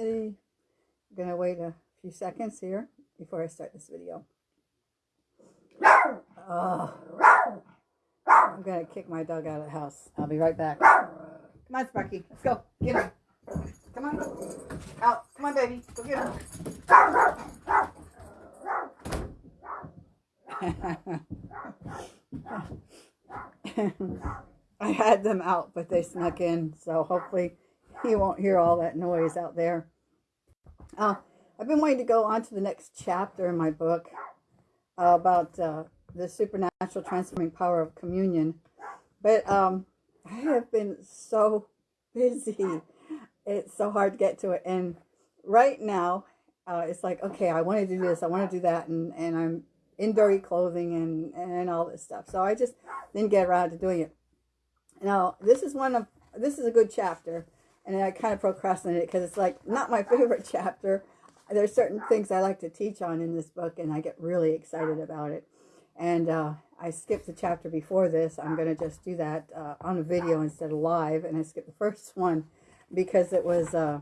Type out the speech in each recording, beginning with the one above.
I'm gonna wait a few seconds here before I start this video. Oh, I'm gonna kick my dog out of the house. I'll be right back. Come on, Sparky. Let's go. Get him. Come on. Out. Come on, baby. Go get him. I had them out, but they snuck in, so hopefully you won't hear all that noise out there. Uh, I've been wanting to go on to the next chapter in my book uh, about uh, the supernatural transforming power of communion, but um, I have been so busy. It's so hard to get to it, and right now uh, it's like, okay, I want to do this, I want to do that, and, and I'm in dirty clothing and, and all this stuff. So I just didn't get around to doing it. Now, this is one of, this is a good chapter, and I kind of procrastinated because it's like not my favorite chapter. There's certain things I like to teach on in this book, and I get really excited about it. And uh, I skipped the chapter before this. I'm going to just do that uh, on a video instead of live, and I skipped the first one because it was uh,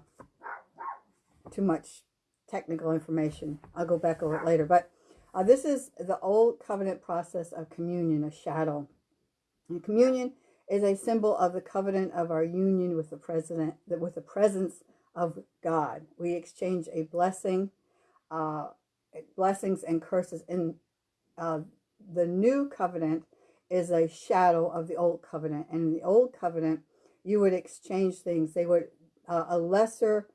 too much technical information. I'll go back over it later. But uh, this is the old covenant process of communion, a shadow. And communion is a symbol of the covenant of our union with the president, with the presence of God. We exchange a blessing, uh, blessings and curses. In uh, the new covenant is a shadow of the old covenant, and in the old covenant, you would exchange things. They would uh, a lesser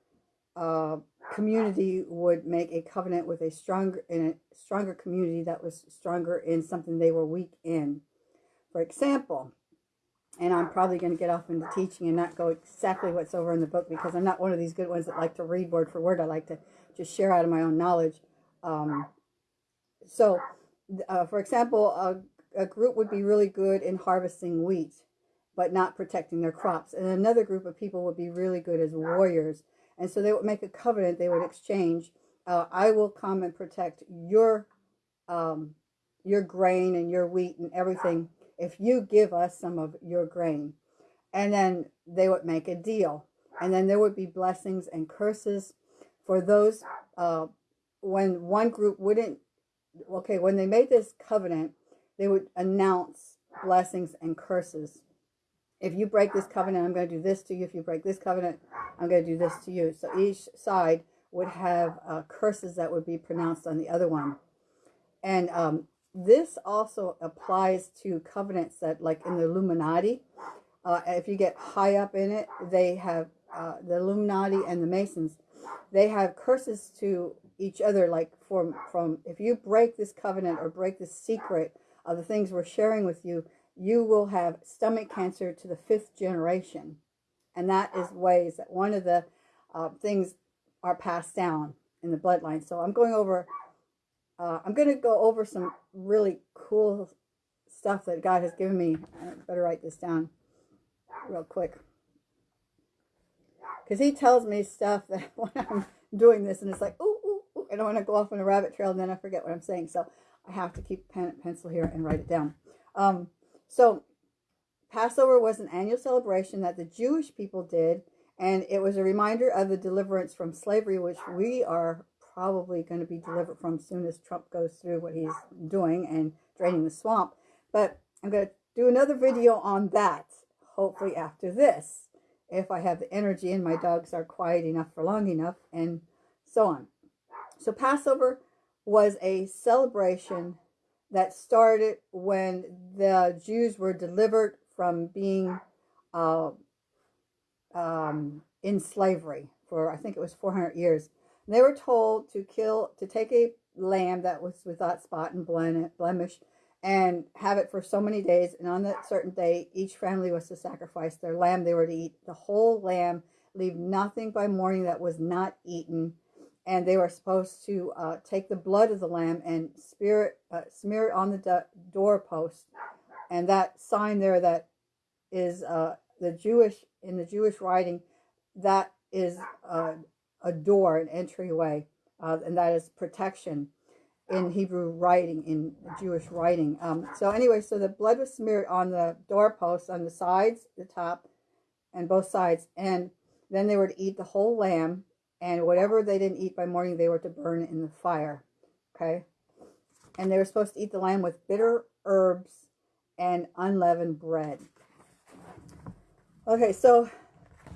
uh, community would make a covenant with a stronger in a stronger community that was stronger in something they were weak in. For example, and I'm probably going to get off into teaching and not go exactly what's over in the book because I'm not one of these good ones that like to read word for word. I like to just share out of my own knowledge. Um, so, uh, for example, a, a group would be really good in harvesting wheat, but not protecting their crops. And another group of people would be really good as warriors and so they would make a covenant, they would exchange. Uh, I will come and protect your um, your grain and your wheat and everything if you give us some of your grain. And then they would make a deal. And then there would be blessings and curses for those uh, when one group wouldn't, okay, when they made this covenant, they would announce blessings and curses if you break this covenant, I'm going to do this to you. If you break this covenant, I'm going to do this to you. So each side would have uh, curses that would be pronounced on the other one. And um, this also applies to covenants that, like in the Illuminati, uh, if you get high up in it, they have uh, the Illuminati and the Masons, they have curses to each other. Like from from if you break this covenant or break this secret of the things we're sharing with you, you will have stomach cancer to the fifth generation. And that is ways that one of the uh, things are passed down in the bloodline. So I'm going over, uh, I'm going to go over some really cool stuff that God has given me. I better write this down real quick. Because he tells me stuff that when I'm doing this and it's like, ooh, ooh, ooh, I don't want to go off on a rabbit trail and then I forget what I'm saying. So I have to keep pen and pencil here and write it down. Um, so Passover was an annual celebration that the Jewish people did, and it was a reminder of the deliverance from slavery, which we are probably going to be delivered from soon as Trump goes through what he's doing and draining the swamp. But I'm going to do another video on that, hopefully after this, if I have the energy and my dogs are quiet enough for long enough, and so on. So Passover was a celebration that started when the Jews were delivered from being uh, um, in slavery for, I think it was 400 years. They were told to kill, to take a lamb that was without spot and blemish and have it for so many days. And on that certain day, each family was to sacrifice their lamb. They were to eat the whole lamb, leave nothing by morning that was not eaten and they were supposed to uh, take the blood of the lamb and smear it, uh, smear it on the doorpost. And that sign there that is uh, the Jewish, in the Jewish writing, that is uh, a door, an entryway, uh, and that is protection in Hebrew writing, in Jewish writing. Um, so anyway, so the blood was smeared on the doorpost, on the sides, the top, and both sides. And then they were to eat the whole lamb and whatever they didn't eat by morning, they were to burn in the fire. Okay? And they were supposed to eat the lamb with bitter herbs and unleavened bread. Okay, so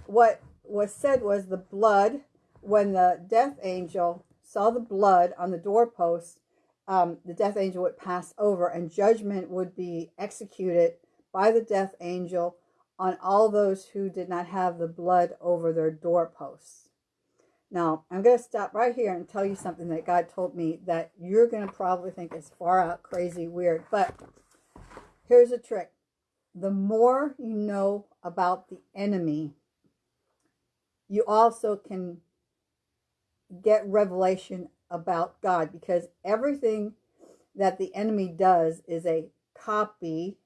what was said was the blood, when the death angel saw the blood on the doorpost, um, the death angel would pass over and judgment would be executed by the death angel on all those who did not have the blood over their doorposts. Now, I'm going to stop right here and tell you something that God told me that you're going to probably think is far out crazy weird, but here's a trick. The more you know about the enemy, you also can get revelation about God because everything that the enemy does is a copy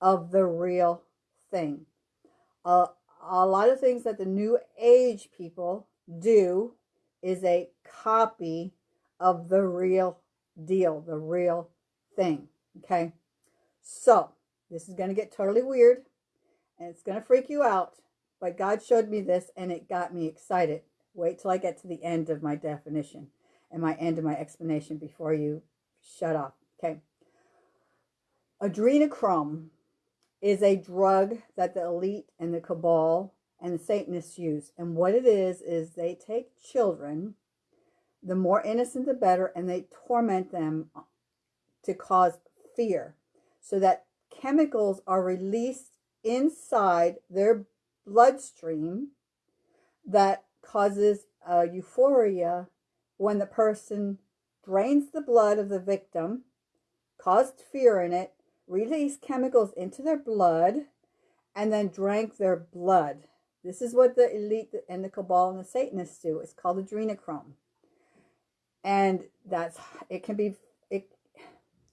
of the real thing. Uh, a lot of things that the new age people do is a copy of the real deal, the real thing. Okay. So this is going to get totally weird and it's going to freak you out. But God showed me this and it got me excited. Wait till I get to the end of my definition and my end of my explanation before you shut off. Okay. Adrenochrome is a drug that the elite and the cabal and the Satanists use. And what it is, is they take children, the more innocent the better, and they torment them to cause fear so that chemicals are released inside their bloodstream that causes a euphoria when the person drains the blood of the victim, caused fear in it, released chemicals into their blood, and then drank their blood. This is what the elite and the cabal and the Satanists do. It's called adrenochrome. And that's, it can be, it,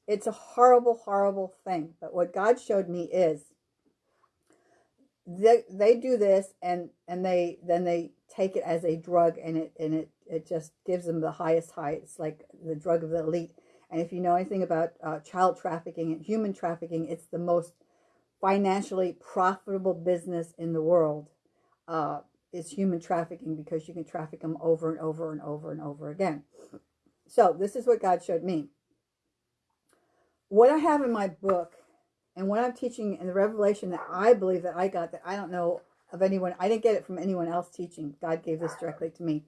it's a horrible, horrible thing. But what God showed me is they, they do this and, and they, then they take it as a drug and it, and it, it just gives them the highest high. It's like the drug of the elite. And if you know anything about uh, child trafficking and human trafficking, it's the most financially profitable business in the world uh, is human trafficking because you can traffic them over and over and over and over again. So this is what God showed me. What I have in my book and what I'm teaching in the revelation that I believe that I got that I don't know of anyone, I didn't get it from anyone else teaching. God gave this directly to me,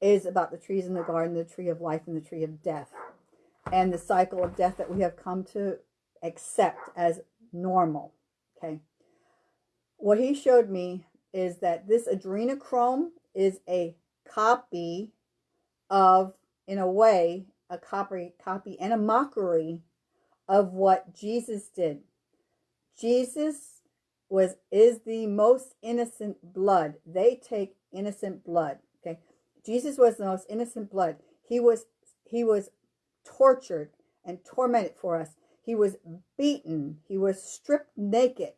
is about the trees in the garden, the tree of life and the tree of death. And the cycle of death that we have come to accept as normal. Okay. What he showed me is that this adrenochrome is a copy of, in a way, a copy, copy and a mockery of what Jesus did. Jesus was is the most innocent blood. They take innocent blood. Okay. Jesus was the most innocent blood. He was he was tortured and tormented for us. He was beaten. He was stripped naked.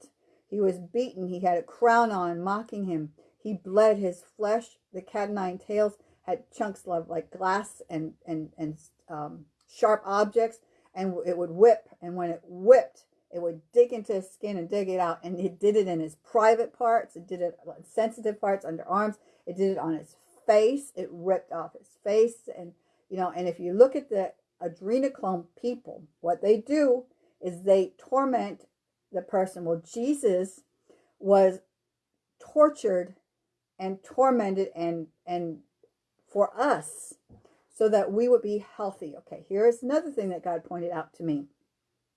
He was beaten. He had a crown on, mocking him. He bled his flesh. The cat nine tails had chunks of like glass and and and um, sharp objects, and it would whip. And when it whipped, it would dig into his skin and dig it out. And it did it in his private parts. It did it sensitive parts, under arms. It did it on his face. It ripped off his face. And, you know, and if you look at the adrenochrome people, what they do is they torment the person. Well, Jesus was tortured and tormented and, and for us so that we would be healthy. Okay, here is another thing that God pointed out to me.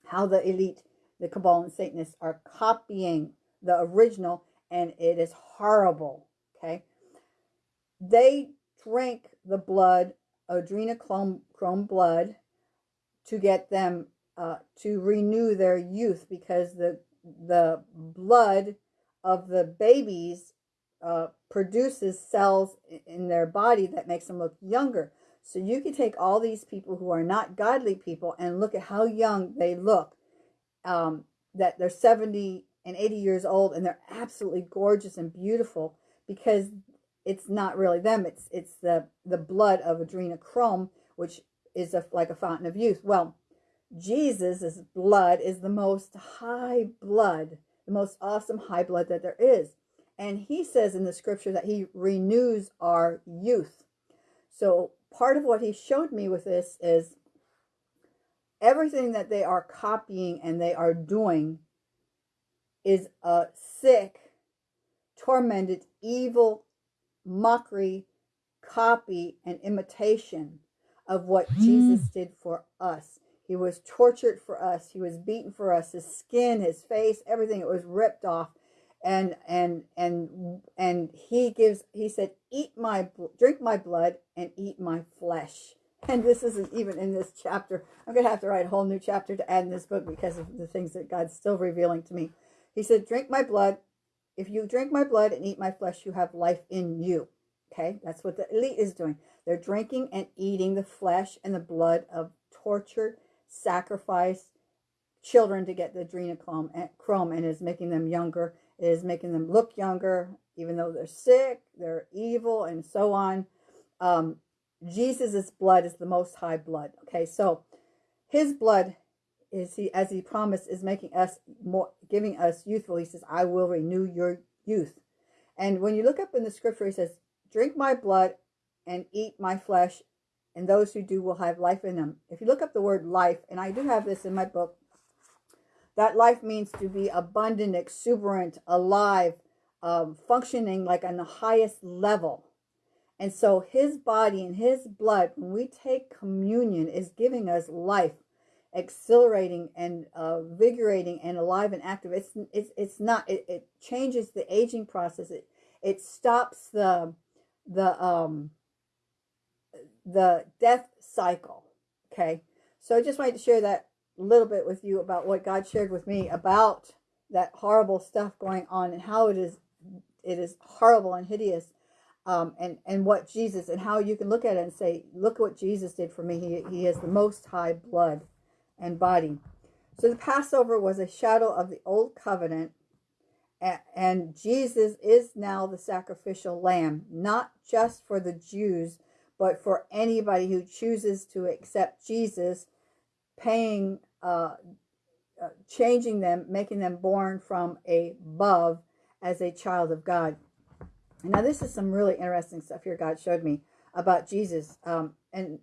How the elite the Cabal and Satanists are copying the original, and it is horrible. Okay. They drink the blood, adrenochrome blood, to get them uh, to renew their youth because the the blood of the babies uh, produces cells in their body that makes them look younger. So you can take all these people who are not godly people and look at how young they look um, that they're 70 and 80 years old and they're absolutely gorgeous and beautiful because it's not really them. It's it's the, the blood of adrenochrome, which is a, like a fountain of youth. Well, Jesus' blood is the most high blood, the most awesome high blood that there is. And he says in the scripture that he renews our youth. So part of what he showed me with this is everything that they are copying and they are doing is a sick, tormented, evil mockery, copy, and imitation of what mm. Jesus did for us. He was tortured for us. He was beaten for us. His skin, his face, everything it was ripped off. And and and and he gives he said, "Eat my drink my blood and eat my flesh." And this isn't even in this chapter. I'm going to have to write a whole new chapter to add in this book because of the things that God's still revealing to me. He said, Drink my blood. If you drink my blood and eat my flesh, you have life in you. Okay, that's what the elite is doing. They're drinking and eating the flesh and the blood of tortured, sacrificed children to get the adrenochrome and chrome and is making them younger. It is making them look younger, even though they're sick, they're evil, and so on. Um, Jesus's blood is the most high blood. Okay, so his blood is he as he promised is making us more giving us youthful. He says, I will renew your youth. And when you look up in the scripture, he says, Drink my blood and eat my flesh, and those who do will have life in them. If you look up the word life, and I do have this in my book, that life means to be abundant, exuberant, alive, um, functioning like on the highest level. And so his body and his blood, when we take communion, is giving us life, exhilarating and uh, vigorating and alive and active. It's it's it's not. It, it changes the aging process. It it stops the the um the death cycle. Okay, so I just wanted to share that little bit with you about what God shared with me about that horrible stuff going on and how it is it is horrible and hideous um, and and what Jesus and how you can look at it and say, look what Jesus did for me. He he has the most high blood and body. So the Passover was a shadow of the old covenant, and, and Jesus is now the sacrificial lamb, not just for the Jews, but for anybody who chooses to accept Jesus, paying, uh, uh, changing them, making them born from above as a child of God. Now, this is some really interesting stuff here God showed me about Jesus. Um, and,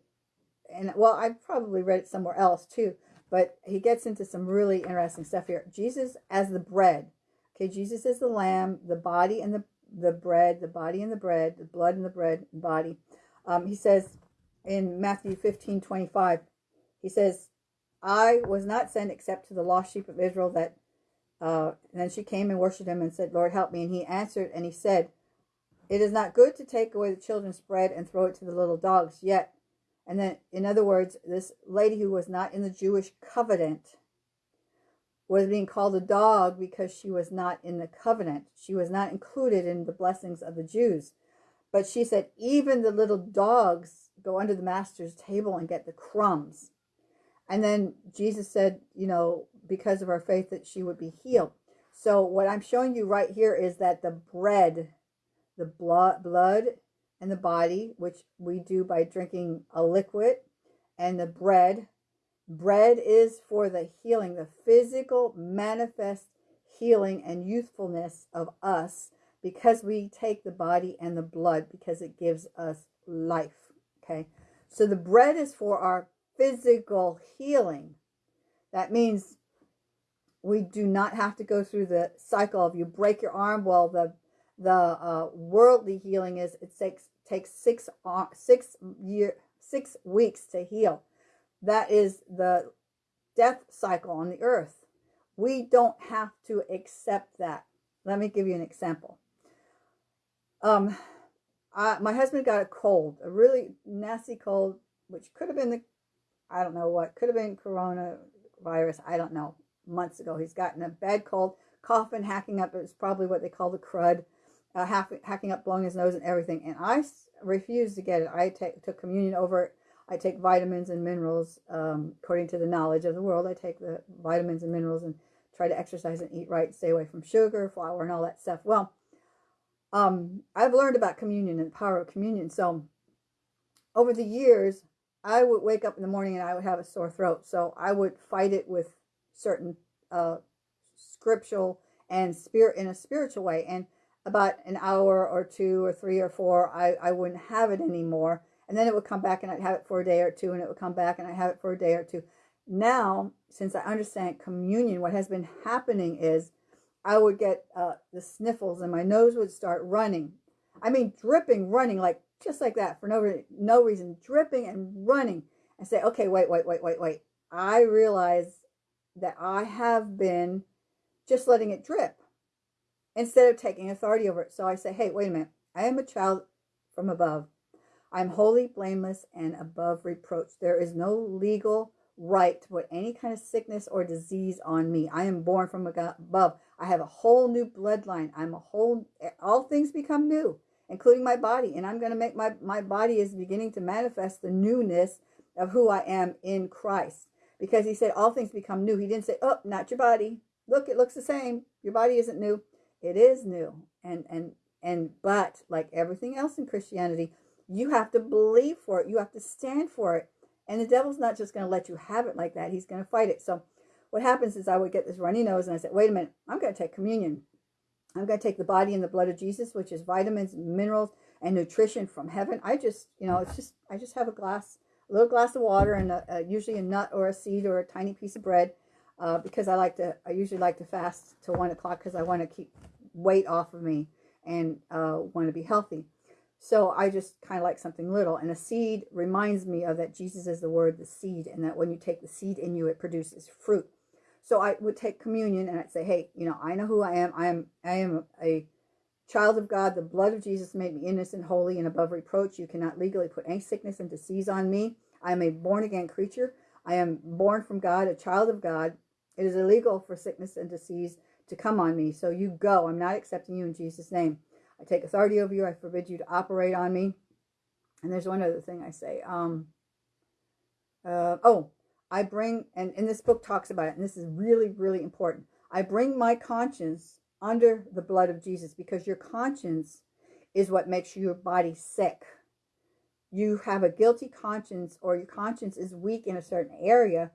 and well, I probably read it somewhere else too, but he gets into some really interesting stuff here. Jesus as the bread. Okay, Jesus is the lamb, the body and the, the bread, the body and the bread, the blood and the bread body. Um, he says in Matthew 15, 25, he says, I was not sent except to the lost sheep of Israel that, uh, and then she came and worshipped him and said, Lord, help me. And he answered and he said, it is not good to take away the children's bread and throw it to the little dogs, yet. And then, in other words, this lady who was not in the Jewish covenant was being called a dog because she was not in the covenant. She was not included in the blessings of the Jews. But she said, even the little dogs go under the master's table and get the crumbs. And then Jesus said, you know, because of her faith that she would be healed. So what I'm showing you right here is that the bread the blood, and the body, which we do by drinking a liquid, and the bread. Bread is for the healing, the physical manifest healing and youthfulness of us because we take the body and the blood because it gives us life. Okay. So the bread is for our physical healing. That means we do not have to go through the cycle of you break your arm. Well, the the uh, worldly healing is it takes takes six six year six weeks to heal. That is the death cycle on the earth. We don't have to accept that. Let me give you an example. Um, I, my husband got a cold, a really nasty cold, which could have been the, I don't know what, could have been coronavirus. I don't know. Months ago, he's gotten a bad cold, coughing, hacking up. It was probably what they call the crud uh, hack, hacking up, blowing his nose and everything. And I refused to get it. I take, took communion over it. I take vitamins and minerals um, according to the knowledge of the world. I take the vitamins and minerals and try to exercise and eat right, stay away from sugar, flour, and all that stuff. Well, um, I've learned about communion and the power of communion. So over the years, I would wake up in the morning and I would have a sore throat. So I would fight it with certain uh, scriptural and spirit in a spiritual way. And about an hour or two or three or four, I, I wouldn't have it anymore. And then it would come back and I'd have it for a day or two, and it would come back and I'd have it for a day or two. Now, since I understand communion, what has been happening is I would get uh, the sniffles and my nose would start running. I mean, dripping, running, like just like that for no, re- no reason, dripping and running. And say, okay, wait, wait, wait, wait, wait. I realize that I have been just letting it drip instead of taking authority over it. So I say, hey, wait a minute. I am a child from above. I'm holy, blameless, and above reproach. There is no legal right to put any kind of sickness or disease on me. I am born from above. I have a whole new bloodline. I'm a whole, all things become new, including my body. And I'm going to make my, my body is beginning to manifest the newness of who I am in Christ. Because he said all things become new. He didn't say, oh, not your body. Look, it looks the same. Your body isn't new. It is new. And, and, and, but like everything else in Christianity, you have to believe for it. You have to stand for it. And the devil's not just going to let you have it like that. He's going to fight it. So what happens is I would get this runny nose and I said, wait a minute, I'm going to take communion. I'm going to take the body and the blood of Jesus, which is vitamins, minerals, and nutrition from heaven. I just, you know, it's just, I just have a glass, a little glass of water and a, a, usually a nut or a seed or a tiny piece of bread uh, because I like to, I usually like to fast till one o'clock because I want to keep weight off of me and uh, want to be healthy. So I just kind of like something little. And a seed reminds me of that Jesus is the word, the seed, and that when you take the seed in you, it produces fruit. So I would take communion and I'd say, hey, you know, I know who I am. I am I am a child of God. The blood of Jesus made me innocent, holy, and above reproach. You cannot legally put any sickness and disease on me. I am a born again creature. I am born from God, a child of God. It is illegal for sickness and disease to come on me. So you go. I'm not accepting you in Jesus' name. I take authority over you. I forbid you to operate on me. And there's one other thing I say. Um, uh, oh, I bring, and, and this book talks about it, and this is really, really important. I bring my conscience under the blood of Jesus because your conscience is what makes your body sick. You have a guilty conscience or your conscience is weak in a certain area.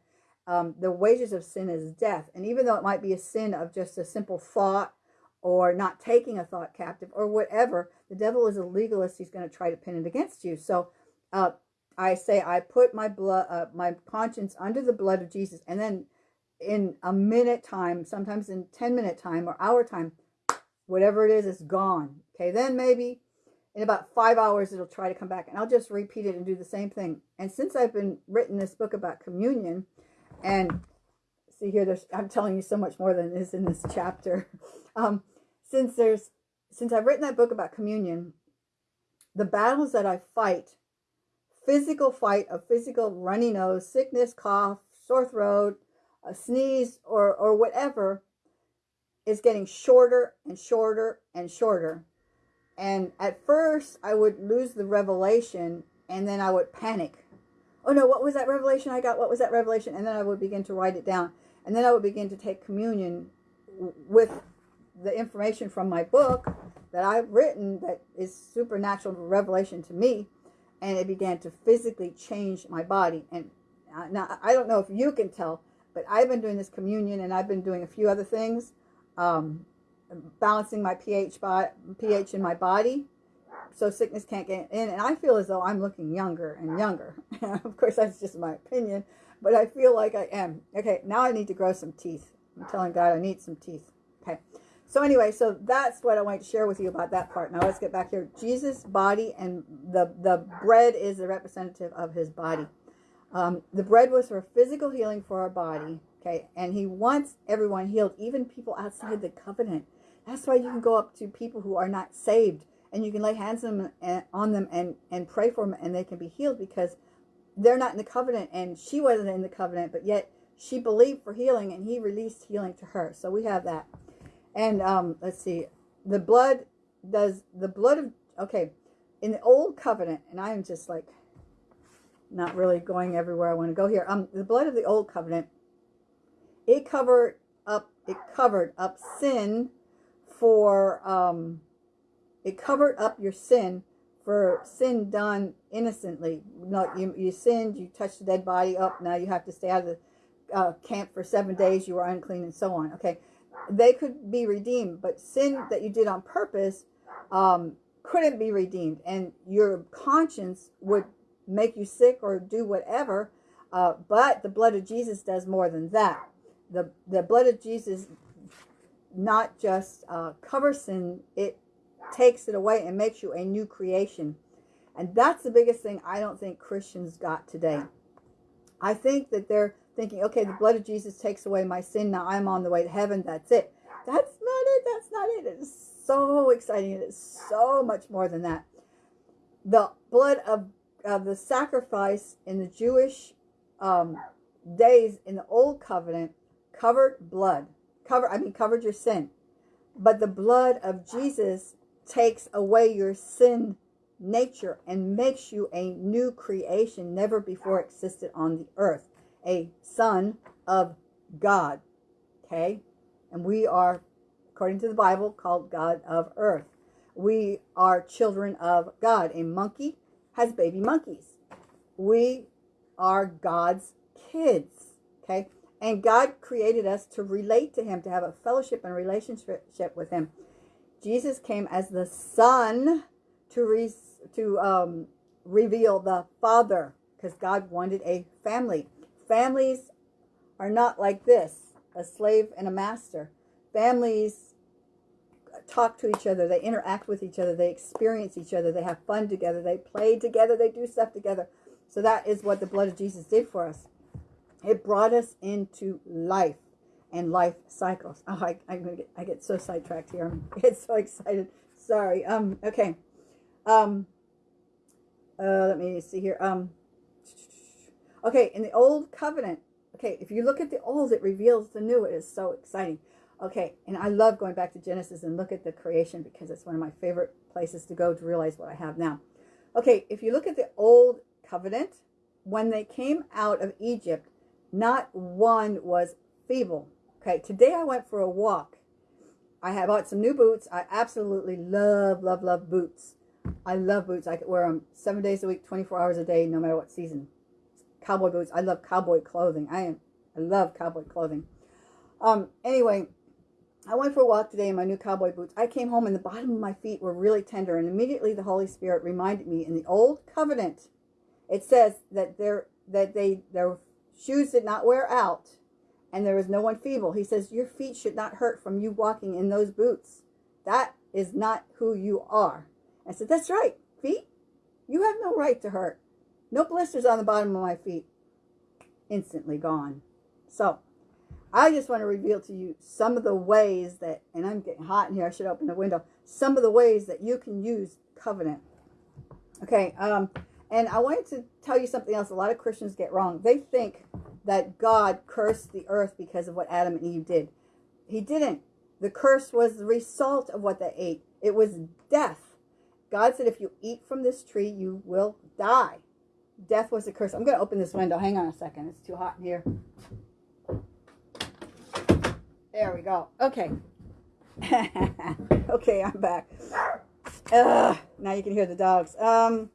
Um, the wages of sin is death. And even though it might be a sin of just a simple thought or not taking a thought captive or whatever, the devil is a legalist. He's going to try to pin it against you. So uh, I say I put my blood, uh, my conscience under the blood of Jesus, and then in a minute time, sometimes in 10 minute time or hour time, whatever it is, is gone. Okay, then maybe in about five hours it'll try to come back, and I'll just repeat it and do the same thing. And since I've been written this book about communion, and see here, there's I'm telling you so much more than is in this chapter. Um, since there's since I've written that book about communion, the battles that I fight, physical fight of physical runny nose, sickness, cough, sore throat, a sneeze, or or whatever, is getting shorter and shorter and shorter. And at first, I would lose the revelation, and then I would panic. Oh no, what was that revelation I got? What was that revelation? And then I would begin to write it down, and then I would begin to take communion with the information from my book that I've written that is supernatural revelation to me, and it began to physically change my body. And now I don't know if you can tell, but I've been doing this communion, and I've been doing a few other things, um, balancing my pH pH in my body, so sickness can't get in. And I feel as though I'm looking younger and younger. of course, that's just my opinion, but I feel like I am. Okay, now I need to grow some teeth. I'm telling God I need some teeth. Okay. So anyway, so that's what I want to share with you about that part. Now let's get back here. Jesus' body and the, the bread is the representative of his body. Um, the bread was for physical healing for our body. Okay. And he wants everyone healed, even people outside the covenant. That's why you can go up to people who are not saved and you can lay hands on them and, on them and, and pray for them and they can be healed because they're not in the covenant and she wasn't in the covenant, but yet she believed for healing and he released healing to her. So we have that. And um, let's see, the blood does the blood of okay in the old covenant, and I am just like not really going everywhere I want to go here. Um, the blood of the old covenant, it covered up, it covered up sin for um, it covered up your sin for sin done innocently. Not you, you sinned, you touched the dead body up. Now you have to stay out of the uh, camp for seven days. You were unclean, and so on. Okay, they could be redeemed, but sin that you did on purpose um, couldn't be redeemed, and your conscience would make you sick or do whatever. Uh, but the blood of Jesus does more than that. The, the blood of Jesus not just uh, covers sin, it takes it away and makes you a new creation. And that's the biggest thing I don't think Christians got today. I think that they're thinking, okay, the blood of Jesus takes away my sin. Now I'm on the way to heaven. That's it. That's not it. That's not it. It is so exciting. It is so much more than that. The blood of, of the sacrifice in the Jewish um, days in the old covenant covered blood. Cover, I mean, covered your sin. But the blood of Jesus takes away your sin nature and makes you a new creation never before existed on the earth. A son of God. Okay? And we are, according to the Bible, called God of earth. We are children of God. A monkey has baby monkeys. We are God's kids. Okay? And God created us to relate to him, to have a fellowship and relationship with him. Jesus came as the Son to re to um, reveal the Father because God wanted a family. Families are not like this, a slave and a master. Families talk to each other, they interact with each other, they experience each other, they have fun together, they play together, they do stuff together. So that is what the blood of Jesus did for us. It brought us into life and life cycles. Oh, I, I, get, I get so sidetracked here. I get so excited. Sorry. Um. Okay. Um. Uh. Let me see here. Um. Okay. In the old covenant. Okay. If you look at the old, it reveals the new. It is so exciting. Okay. And I love going back to Genesis and look at the creation because it's one of my favorite places to go to realize what I have now. Okay. If you look at the old covenant, when they came out of Egypt, not one was feeble. Okay, today I went for a walk. I have bought some new boots. I absolutely love, love, love boots. I love boots. I could wear them seven days a week, 24 hours a day, no matter what season. Cowboy boots. I love cowboy clothing. I am. I love cowboy clothing. Um. Anyway, I went for a walk today in my new cowboy boots. I came home and the bottom of my feet were really tender, and immediately the Holy Spirit reminded me in the old covenant, it says that their that they their shoes did not wear out and there was no one feeble. He says, Your feet should not hurt from you walking in those boots. That is not who you are. I said, That's right, feet. You have no right to hurt. No blisters on the bottom of my feet. Instantly gone. So, I just want to reveal to you some of the ways that, and I'm getting hot in here, I should open the window, some of the ways that you can use covenant. Okay, um, and I wanted to tell you something else a lot of Christians get wrong. They think that God cursed the earth because of what Adam and Eve did. He didn't. The curse was the result of what they ate. It was death. God said, if you eat from this tree, you will die. Death was the curse. I'm going to open this window. Hang on a second. It's too hot in here. There we go. Okay. okay, I'm back. Ugh, now you can hear the dogs. Um,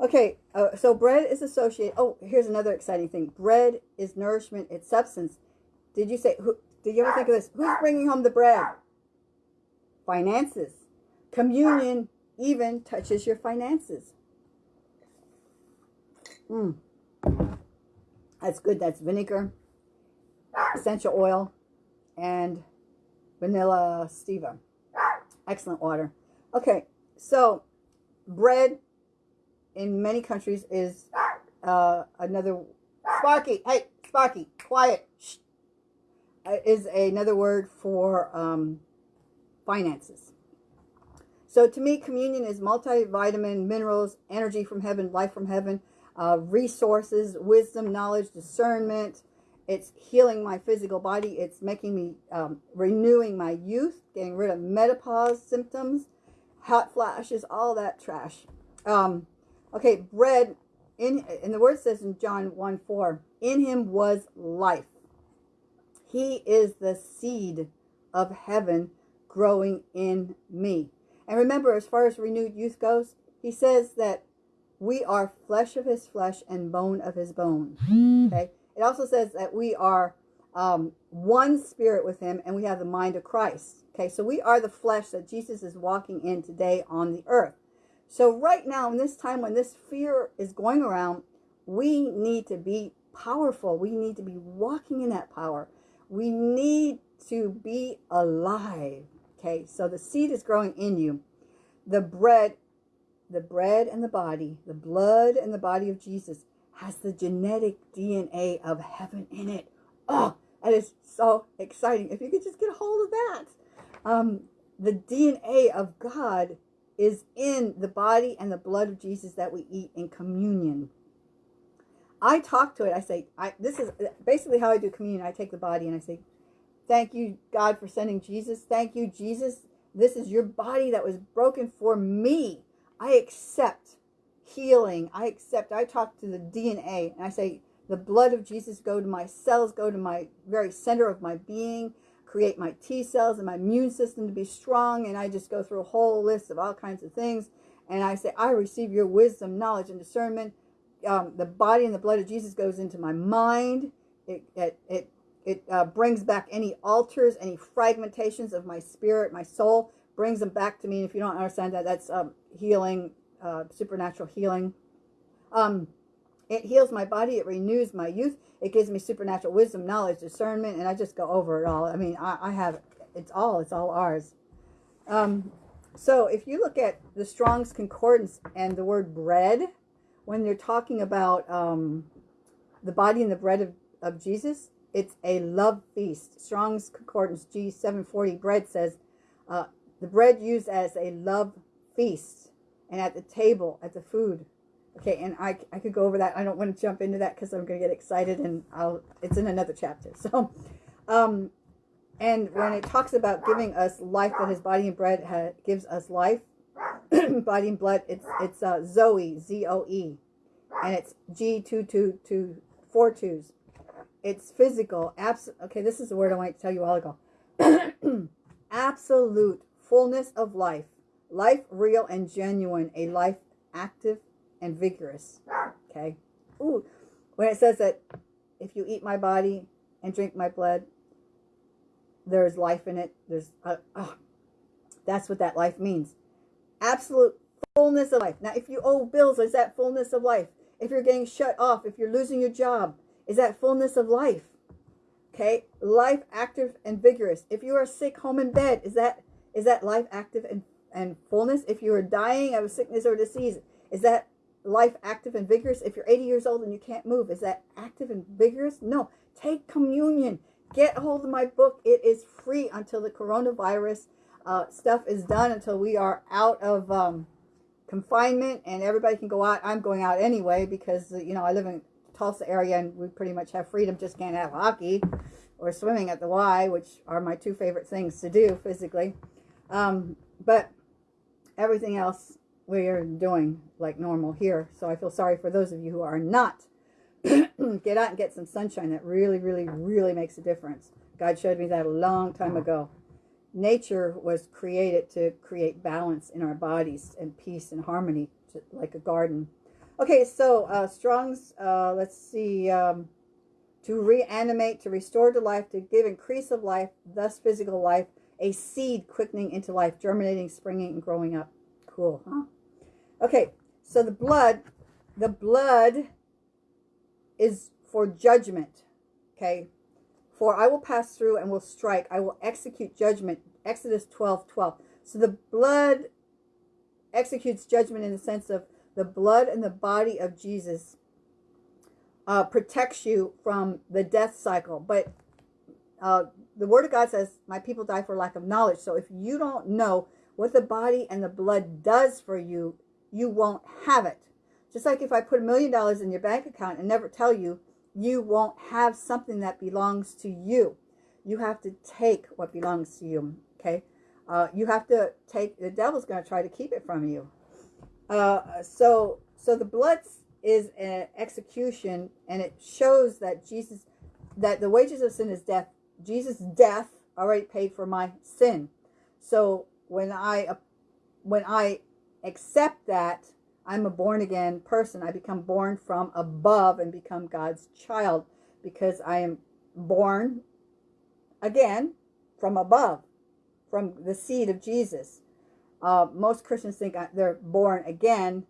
Okay, uh, so bread is associated. Oh, here's another exciting thing. Bread is nourishment, it's substance. Did you say, who, did you ever think of this? Who's bringing home the bread? Finances. Communion even touches your finances. Mm. That's good. That's vinegar, essential oil, and vanilla stevia. Excellent water. Okay, so bread in many countries is uh, another Sparky. Hey, Sparky, quiet. Shh. Uh, is another word for um, finances. So to me, communion is multivitamin, minerals, energy from heaven, life from heaven, uh, resources, wisdom, knowledge, discernment. It's healing my physical body. It's making me um, renewing my youth, getting rid of menopause symptoms, hot flashes, all that trash. Um, Okay, bread, in, and the word says in John 1 4, in him was life. He is the seed of heaven growing in me. And remember, as far as renewed youth goes, he says that we are flesh of his flesh and bone of his bone. Okay. It also says that we are um, one spirit with him and we have the mind of Christ. Okay. So we are the flesh that Jesus is walking in today on the earth. So right now, in this time when this fear is going around, we need to be powerful. We need to be walking in that power. We need to be alive. Okay, so the seed is growing in you. The bread, the bread and the body, the blood and the body of Jesus has the genetic DNA of heaven in it. Oh, that is so exciting. If you could just get a hold of that. Um, the DNA of God is in the body and the blood of Jesus that we eat in communion. I talk to it. I say, I, this is basically how I do communion. I take the body and I say, thank you, God, for sending Jesus. Thank you, Jesus. This is your body that was broken for me. I accept healing. I accept. I talk to the DNA and I say, the blood of Jesus go to my cells, go to my very center of my being, create my T cells and my immune system to be strong. And I just go through a whole list of all kinds of things. And I say, I receive your wisdom, knowledge, and discernment um, the body and the blood of Jesus goes into my mind. It, it, it, it uh, brings back any alters, any fragmentations of my spirit, my soul, brings them back to me. And if you don't understand that, that's um, healing, uh, supernatural healing. Um, it heals my body. It renews my youth. It gives me supernatural wisdom, knowledge, discernment, and I just go over it all. I mean, I, I have, it's all, it's all ours. Um, so if you look at the Strong's Concordance and the word bread, when they're talking about um, the body and the bread of, of Jesus, it's a love feast. Strong's Concordance G740 bread says, uh, the bread used as a love feast and at the table, at the food. Okay, and I, I could go over that. I don't want to jump into that because I'm going to get excited and I'll, it's in another chapter. So, um, and when it talks about giving us life, that his body and bread ha, gives us life, body and blood, it's it's uh, Zoe, Z-O-E, and it's G two two two four twos. It's physical. Abs okay, this is the word I wanted to tell you all ago. Absolute fullness of life. Life real and genuine. A life active and vigorous. Okay. Ooh. When it says that if you eat my body and drink my blood, there's life in it. There's, uh, oh, that's what that life means absolute fullness of life. Now, if you owe bills, is that fullness of life? If you're getting shut off, if you're losing your job, is that fullness of life? Okay, life active and vigorous. If you are sick, home in bed, is that is that life active and, and fullness? If you are dying of sickness or disease, is that life active and vigorous? If you're 80 years old and you can't move, is that active and vigorous? No. Take communion. Get hold of my book. It is free until the coronavirus uh, stuff is done until we are out of um, confinement and everybody can go out. I'm going out anyway because, you know, I live in Tulsa area and we pretty much have freedom. Just can't have hockey or swimming at the Y, which are my two favorite things to do physically. Um, but everything else we are doing like normal here. So I feel sorry for those of you who are not. get out and get some sunshine. That really, really, really makes a difference. God showed me that a long time ago nature was created to create balance in our bodies and peace and harmony, like a garden. Okay, so uh, Strong's, uh, let's see, um, to reanimate, to restore to life, to give increase of life, thus physical life, a seed quickening into life, germinating, springing, and growing up. Cool, huh? Okay, so the blood, the blood is for judgment, okay? For I will pass through and will strike. I will execute judgment. Exodus 12, 12. So the blood executes judgment in the sense of the blood and the body of Jesus uh, protects you from the death cycle. But uh, the Word of God says, my people die for lack of knowledge. So if you don't know what the body and the blood does for you, you won't have it. Just like if I put a million dollars in your bank account and never tell you, you won't have something that belongs to you. You have to take what belongs to you, okay? Uh, you have to take, the devil's going to try to keep it from you. Uh, so, so the blood is an execution, and it shows that Jesus, that the wages of sin is death. Jesus' death already paid for my sin. So when I, when I accept that, I'm a born again person. I become born from above and become God's child because I am born again from above, from the seed of Jesus. Uh, most Christians think they're born again,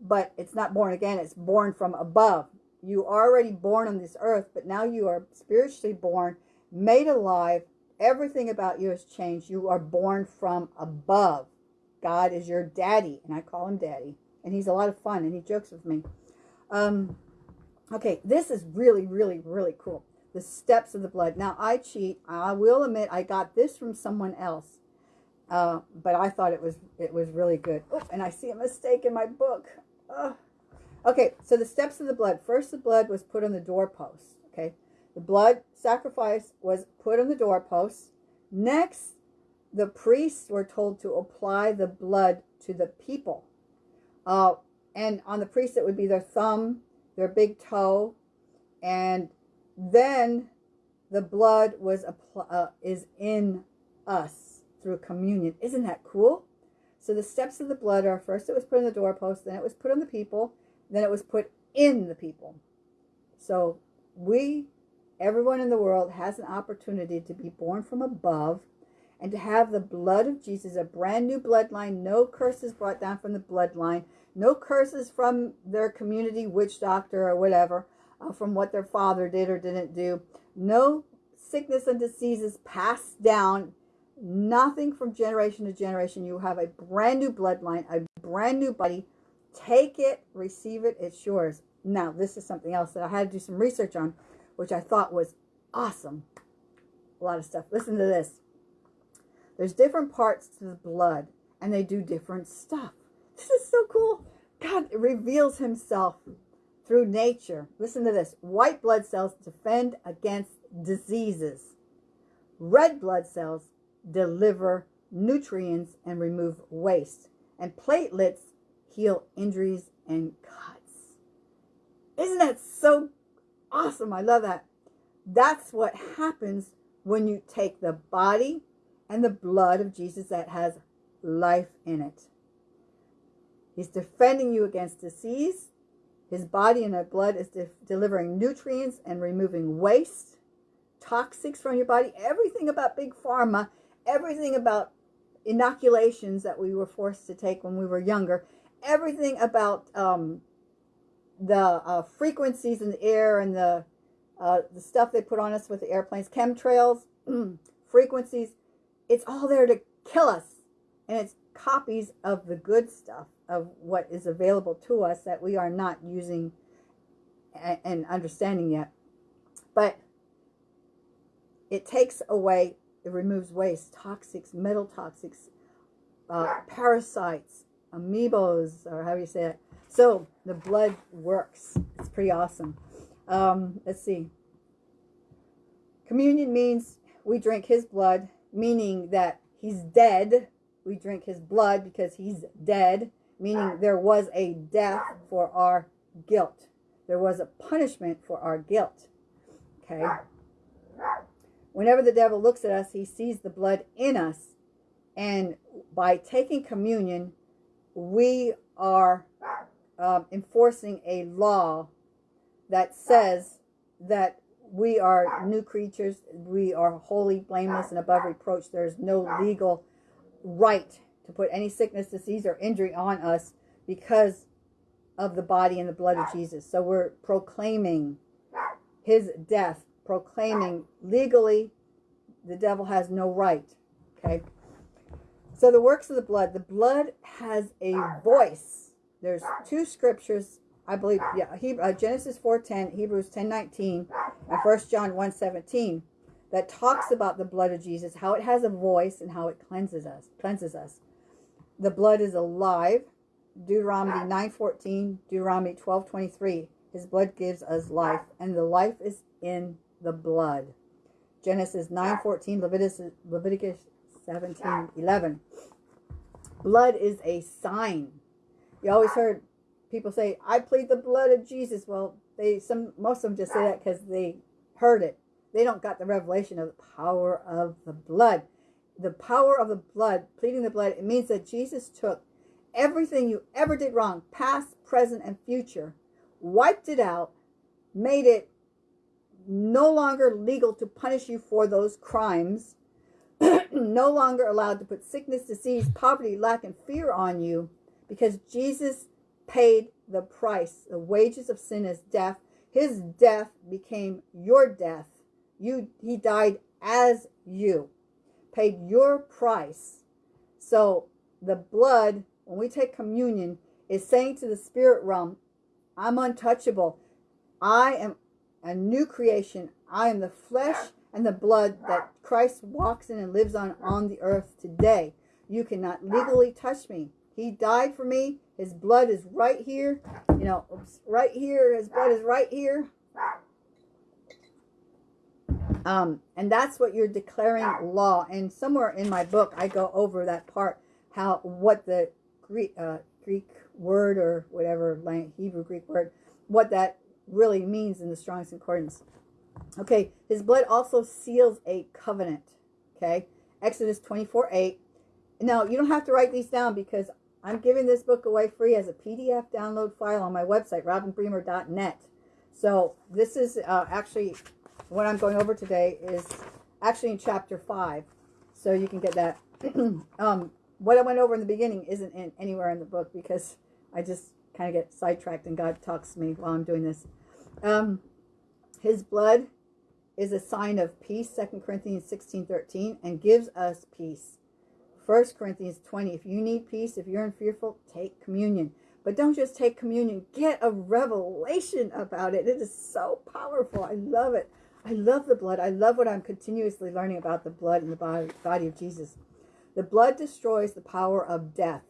but it's not born again, it's born from above. You are already born on this earth, but now you are spiritually born, made alive. Everything about you has changed. You are born from above. God is your daddy, and I call him daddy. And he's a lot of fun, and he jokes with me. Um, okay, this is really, really, really cool. The steps of the blood. Now, I cheat. I will admit I got this from someone else. Uh, but I thought it was it was really good. Oh, and I see a mistake in my book. Okay, so the steps of the blood. First, the blood was put on the doorpost. Okay, the blood sacrifice was put on the doorpost. Next, the priests were told to apply the blood to the people. Uh, and on the priest, it would be their thumb, their big toe, and then the blood was uh, is in us through communion. Isn't that cool? So the steps of the blood are first it was put on the doorpost, then it was put on the people, then it was put in the people. So we, everyone in the world, has an opportunity to be born from above and to have the blood of Jesus, a brand new bloodline, no curses brought down from the bloodline, no curses from their community witch doctor or whatever, uh, from what their father did or didn't do, no sickness and diseases passed down, nothing from generation to generation. You have a brand new bloodline, a brand new body. Take it, receive it, it's yours. Now, this is something else that I had to do some research on, which I thought was awesome. A lot of stuff. Listen to this. There's different parts to the blood, and they do different stuff. This is so cool. God reveals himself through nature. Listen to this. White blood cells defend against diseases. Red blood cells deliver nutrients and remove waste. And platelets heal injuries and cuts. Isn't that so awesome? I love that. That's what happens when you take the body and the blood of Jesus that has life in it. He's defending you against disease. His body and that blood is de delivering nutrients and removing waste, toxics from your body, everything about big pharma, everything about inoculations that we were forced to take when we were younger, everything about um, the uh, frequencies in the air and the uh, the stuff they put on us with the airplanes, chemtrails, frequencies, it's all there to kill us. And it's copies of the good stuff of what is available to us that we are not using and understanding yet. But it takes away, it removes waste, toxics, metal toxics, uh, parasites, amoebas, or how you say it. So the blood works. It's pretty awesome. Um, let's see. Communion means we drink his blood, meaning that he's dead we drink his blood because he's dead, meaning there was a death for our guilt. There was a punishment for our guilt. Okay? Whenever the devil looks at us, he sees the blood in us. And by taking communion, we are um, enforcing a law that says that we are new creatures. We are holy, blameless, and above reproach. There is no legal right to put any sickness, disease, or injury on us because of the body and the blood of Jesus. So we're proclaiming his death, proclaiming legally the devil has no right. Okay. So the works of the blood, the blood has a voice. There's two scriptures, I believe, yeah, Hebrew, uh, Genesis 4.10, Hebrews 10.19, and 1 John 1.17 that talks about the blood of Jesus, how it has a voice and how it cleanses us. Cleanses us. The blood is alive. Deuteronomy 9:14, Deuteronomy 12:23. His blood gives us life, and the life is in the blood. Genesis 9:14, Leviticus Leviticus 17:11. Blood is a sign. You always heard people say, "I plead the blood of Jesus." Well, they some most of them just say that because they heard it they don't got the revelation of the power of the blood. The power of the blood, pleading the blood, it means that Jesus took everything you ever did wrong, past, present, and future, wiped it out, made it no longer legal to punish you for those crimes, no longer allowed to put sickness, disease, poverty, lack, and fear on you because Jesus paid the price. The wages of sin is death. His death became your death. You he died as you. Paid your price. So the blood, when we take communion, is saying to the spirit realm, I'm untouchable. I am a new creation. I am the flesh and the blood that Christ walks in and lives on on the earth today. You cannot legally touch me. He died for me. His blood is right here. You know, oops, right here. His blood is right here. Um, and that's what you're declaring law. And somewhere in my book, I go over that part, how what the Greek uh, Greek word or whatever Hebrew Greek word, what that really means in the Strong's Concordance. Okay, his blood also seals a covenant. Okay, Exodus 24 8. Now, you don't have to write these down because I'm giving this book away free as a PDF download file on my website, robinbremer.net. So this is uh, actually what I'm going over today is actually in chapter 5. So you can get that. um, what I went over in the beginning isn't in, anywhere in the book because I just kind of get sidetracked and God talks to me while I'm doing this. Um, his blood is a sign of peace, 2 Corinthians 16, 13, and gives us peace. 1 Corinthians 20. If you need peace, if you're in fearful, take communion. But don't just take communion. Get a revelation about it. It is so powerful. I love it. I love the blood. I love what I'm continuously learning about the blood in the body, body of Jesus. The blood destroys the power of death.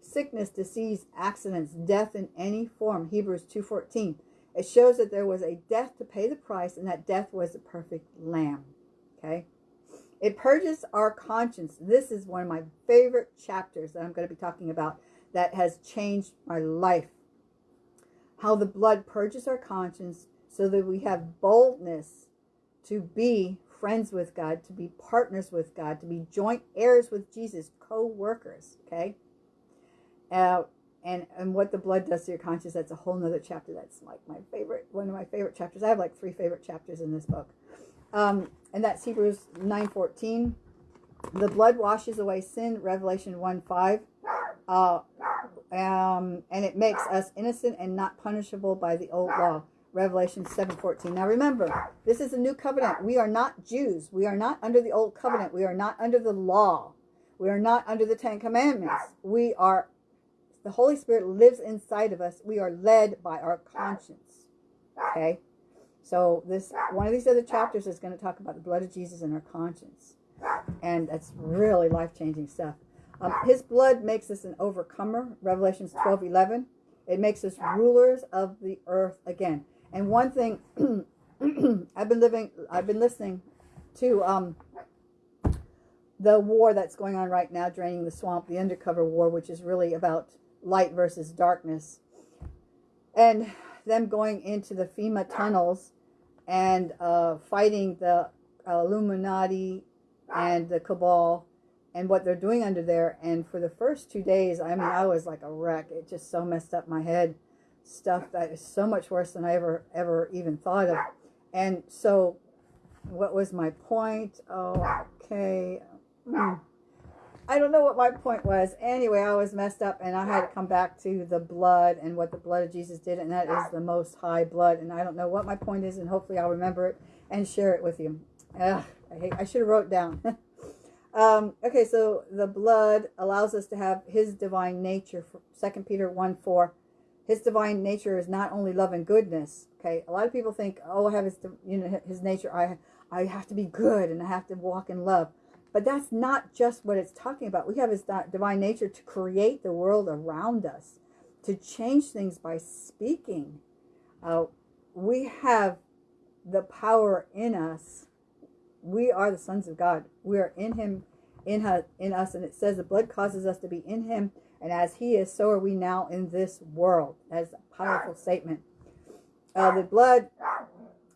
Sickness, disease, accidents, death in any form. Hebrews 2.14. It shows that there was a death to pay the price and that death was the perfect lamb. Okay? It purges our conscience. This is one of my favorite chapters that I'm going to be talking about that has changed my life. How the blood purges our conscience so that we have boldness to be friends with God, to be partners with God, to be joint heirs with Jesus, co-workers, okay? Uh, and and what the blood does to your conscience, that's a whole nother chapter. That's like my favorite, one of my favorite chapters. I have like three favorite chapters in this book. Um, and that's Hebrews 9.14. The blood washes away sin, Revelation 1 5. Uh, um, and it makes us innocent and not punishable by the old law. Revelation 7:14. Now remember, this is a new covenant. We are not Jews. We are not under the old covenant. We are not under the law. We are not under the 10 commandments. We are the Holy Spirit lives inside of us. We are led by our conscience. Okay? So this one of these other chapters is going to talk about the blood of Jesus and our conscience. And that's really life-changing stuff. Um, his blood makes us an overcomer. Revelations 12, 11. It makes us rulers of the earth again. And one thing I've been living, I've been listening to um, the war that's going on right now, draining the swamp, the undercover war, which is really about light versus darkness, and them going into the FEMA tunnels and uh, fighting the Illuminati and the cabal and what they're doing under there. And for the first two days, I mean, I was like a wreck. It just so messed up my head stuff that is so much worse than I ever, ever even thought of. And so what was my point? Oh, okay. Hmm. I don't know what my point was. Anyway, I was messed up and I had to come back to the blood and what the blood of Jesus did. And that is the most high blood. And I don't know what my point is. And hopefully I'll remember it and share it with you. Ugh, I, hate, I should have wrote down. um, okay, so the blood allows us to have his divine nature. Second Peter 1 4 his divine nature is not only love and goodness. Okay, a lot of people think, oh, I have his, you know, his nature. I, I have to be good and I have to walk in love. But that's not just what it's talking about. We have his divine nature to create the world around us, to change things by speaking. Uh, we have the power in us. We are the sons of God. We are in him, in, her, in us. And it says the blood causes us to be in him and as he is, so are we now in this world. That's a powerful statement. Uh, the blood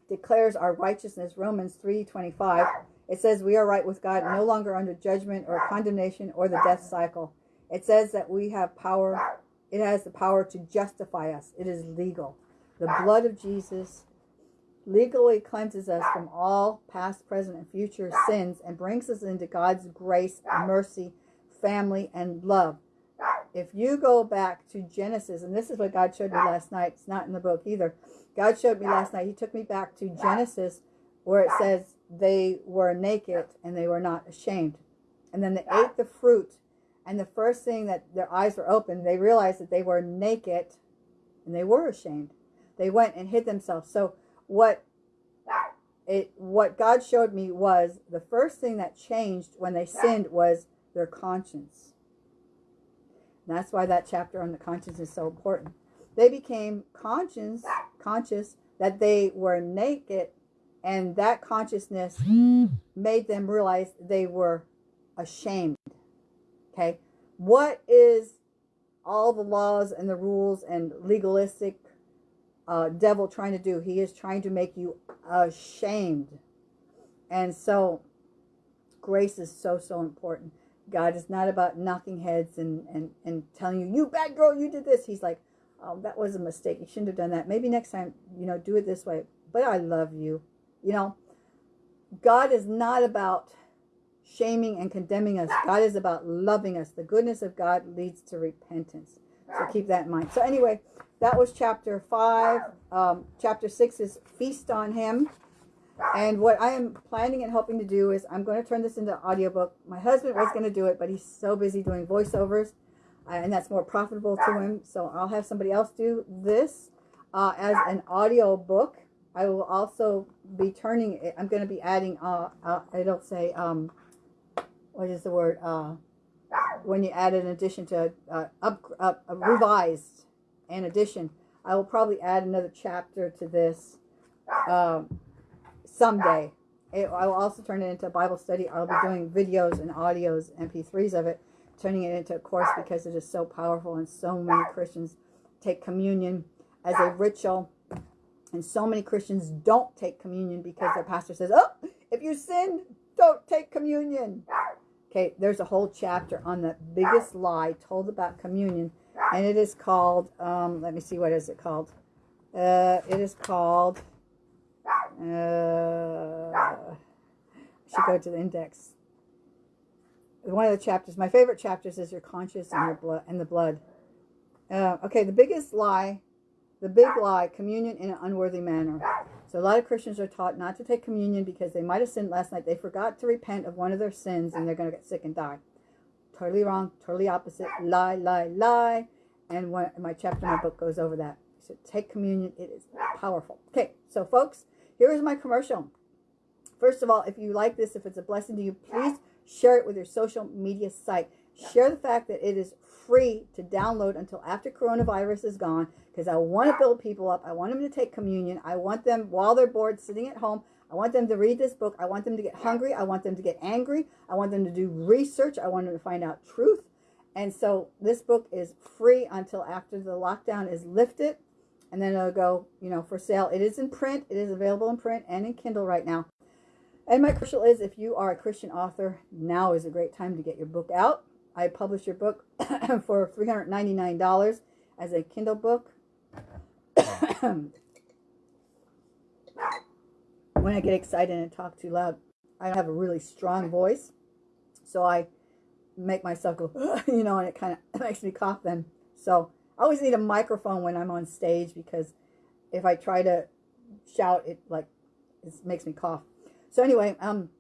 declares our righteousness. Romans 3.25. It says we are right with God, no longer under judgment or condemnation or the death cycle. It says that we have power. It has the power to justify us. It is legal. The blood of Jesus legally cleanses us from all past, present, and future sins and brings us into God's grace, mercy, family, and love. If you go back to Genesis, and this is what God showed me last night, it's not in the book either. God showed me last night, He took me back to Genesis where it says they were naked and they were not ashamed. And then they ate the fruit. And the first thing that their eyes were open, they realized that they were naked and they were ashamed. They went and hid themselves. So what it what God showed me was the first thing that changed when they sinned was their conscience. And that's why that chapter on the conscience is so important. They became conscious conscious that they were naked and that consciousness made them realize they were ashamed. Okay. What is all the laws and the rules and legalistic uh, devil trying to do? He is trying to make you ashamed. And so grace is so, so important. God is not about knocking heads and, and, and telling you, you bad girl, you did this. He's like, oh, that was a mistake. You shouldn't have done that. Maybe next time, you know, do it this way. But I love you. You know, God is not about shaming and condemning us. God is about loving us. The goodness of God leads to repentance. So keep that in mind. So anyway, that was chapter 5. Um, chapter 6 is Feast on Him. And what I am planning and hoping to do is I'm going to turn this into audiobook. My husband was going to do it, but he's so busy doing voiceovers. Uh, and that's more profitable to him. So I'll have somebody else do this uh, as an audio book. I will also be turning it. I'm going to be adding, uh, uh, I don't say, um, what is the word? Uh, when you add an addition to uh, up, up a revised an addition. I will probably add another chapter to this um, someday. It, I will also turn it into a Bible study. I'll be doing videos and audios, MP3s of it, turning it into a course because it is so powerful and so many Christians take communion as a ritual and so many Christians don't take communion because their pastor says, oh, if you sin, don't take communion. Okay, there's a whole chapter on the biggest lie told about communion. And it is called, um, let me see, what is it called? Uh, it is called, uh, I should go to the index. One of the chapters, my favorite chapters is your conscience and your blood and the blood. Uh, okay, the biggest lie the big lie, communion in an unworthy manner. So a lot of Christians are taught not to take communion because they might have sinned last night. They forgot to repent of one of their sins and they're going to get sick and die. Totally wrong. Totally opposite. Lie, lie, lie. And my chapter in my book goes over that. So take communion. It is powerful. Okay, so folks, here is my commercial. First of all, if you like this, if it's a blessing to you, please share it with your social media site. Share the fact that it is free to download until after coronavirus is gone because I want to build people up. I want them to take communion. I want them, while they're bored, sitting at home, I want them to read this book. I want them to get hungry. I want them to get angry. I want them to do research. I want them to find out truth. And so this book is free until after the lockdown is lifted. And then it'll go, you know, for sale. It is in print. It is available in print and in Kindle right now. And my commercial is if you are a Christian author, now is a great time to get your book out. I published your book for $399 as a Kindle book. when I get excited and talk too loud, I have a really strong voice. So I make myself go, you know, and it kind of makes me cough then. So I always need a microphone when I'm on stage because if I try to shout, it like it makes me cough. So anyway, um,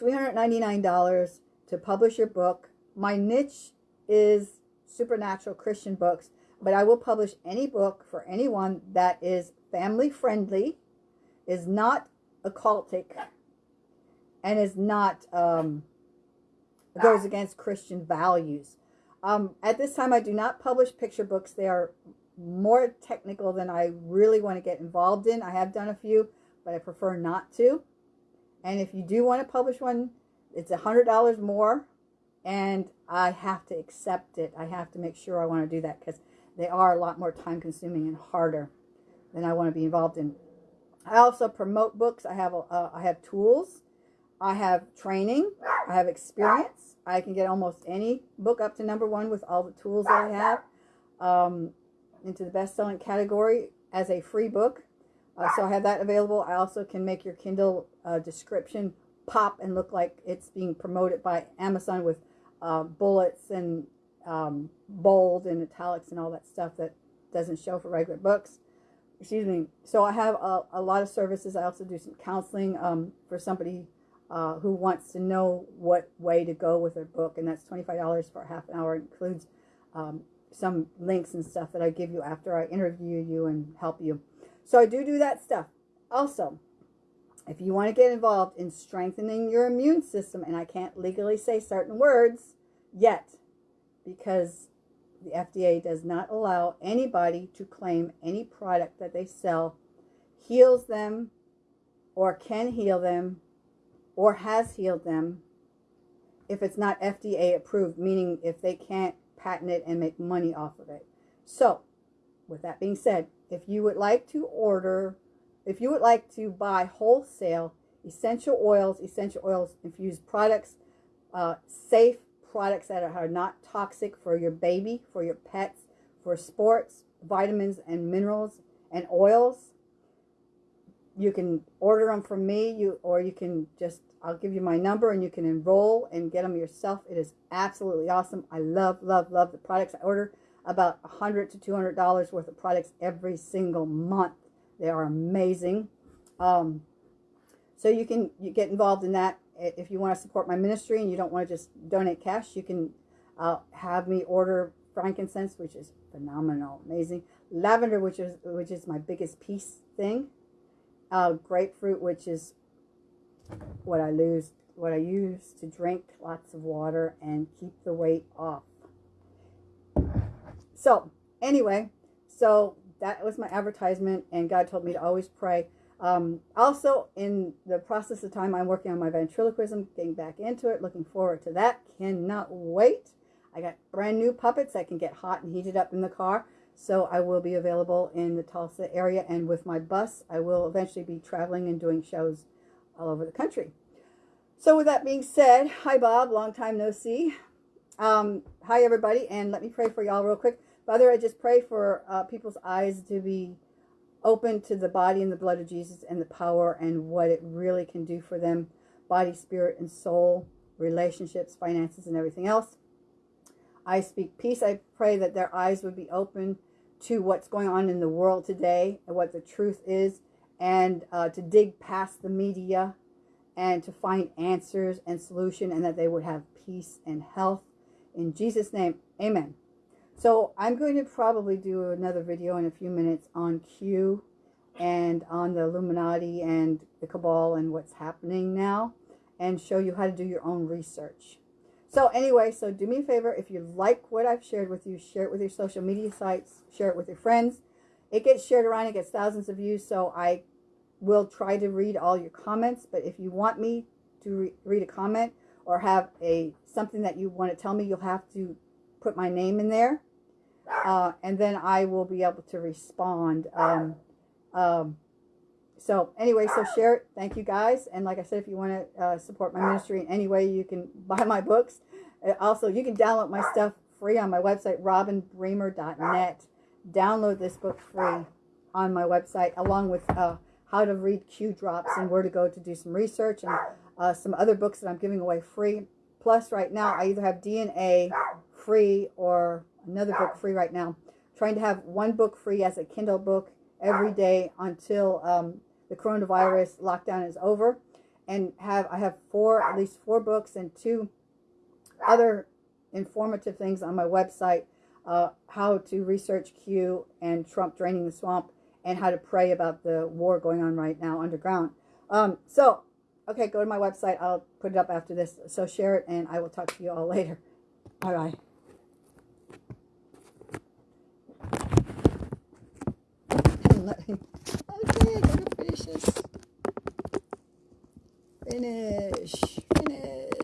$399 to publish your book my niche is supernatural Christian books, but I will publish any book for anyone that is family friendly, is not occultic, and is not um, goes against Christian values. Um, at this time, I do not publish picture books. They are more technical than I really want to get involved in. I have done a few, but I prefer not to. And if you do want to publish one, it's a $100 more and I have to accept it. I have to make sure I want to do that because they are a lot more time consuming and harder than I want to be involved in. I also promote books. I have uh, I have tools. I have training. I have experience. I can get almost any book up to number one with all the tools that I have um, into the best-selling category as a free book. Uh, so I have that available. I also can make your Kindle uh, description pop and look like it's being promoted by Amazon with uh, bullets and um, bold and italics and all that stuff that doesn't show for regular books. Excuse me. So I have a, a lot of services. I also do some counseling um, for somebody uh, who wants to know what way to go with their book, and that's $25 for half an hour. It includes um, some links and stuff that I give you after I interview you and help you. So I do do that stuff. Also, if you want to get involved in strengthening your immune system, and I can't legally say certain words yet because the FDA does not allow anybody to claim any product that they sell heals them or can heal them or has healed them if it's not FDA approved, meaning if they can't patent it and make money off of it. So, with that being said, if you would like to order, if you would like to buy wholesale essential oils, essential oils infused products, uh, safe products that are not toxic for your baby, for your pets, for sports, vitamins and minerals and oils, you can order them from me you or you can just I'll give you my number and you can enroll and get them yourself. It is absolutely awesome. I love, love, love the products. I order about 100 to $200 worth of products every single month. They are amazing. Um, so you can you get involved in that. If you want to support my ministry and you don't want to just donate cash, you can uh, have me order frankincense, which is phenomenal, amazing. Lavender, which is which is my biggest piece thing. Uh, grapefruit, which is what I lose, what I use to drink lots of water and keep the weight off. So anyway, so that was my advertisement, and God told me to always pray. Um, also, in the process of time, I'm working on my ventriloquism, getting back into it, looking forward to that. Cannot wait. I got brand new puppets that can get hot and heated up in the car. So I will be available in the Tulsa area. And with my bus, I will eventually be traveling and doing shows all over the country. So with that being said, hi Bob, long time no see. Um, hi everybody, and let me pray for y'all real quick. Father, I just pray for uh, people's eyes to be open to the body and the blood of Jesus and the power and what it really can do for them, body, spirit, and soul, relationships, finances, and everything else. I speak peace. I pray that their eyes would be open to what's going on in the world today and what the truth is and uh, to dig past the media and to find answers and solution and that they would have peace and health. In Jesus' name, amen. So I'm going to probably do another video in a few minutes on Q and on the Illuminati and the Cabal and what's happening now and show you how to do your own research. So anyway, so do me a favor, if you like what I've shared with you, share it with your social media sites, share it with your friends, it gets shared around. It gets thousands of views. So I will try to read all your comments. But if you want me to re read a comment or have a something that you want to tell me, you'll have to put my name in there. Uh, and then I will be able to respond. Um, um, so anyway, so share it. Thank you guys. And like I said, if you want to uh, support my ministry in any way, you can buy my books. Uh, also, you can download my stuff free on my website, robinbremer.net download this book free on my website, along with uh, how to read Q drops and where to go to do some research and uh, some other books that I'm giving away free. Plus, right now, I either have DNA free or another book free right now. trying to have one book free as a Kindle book every day until um, the coronavirus lockdown is over. And have I have four, at least four books and two other informative things on my website uh, how to research Q and Trump draining the swamp and how to pray about the war going on right now underground. Um, so, okay, go to my website. I'll put it up after this. So share it, and I will talk to you all later. Bye bye. let me. Okay, gotta finish this. Finish, finish.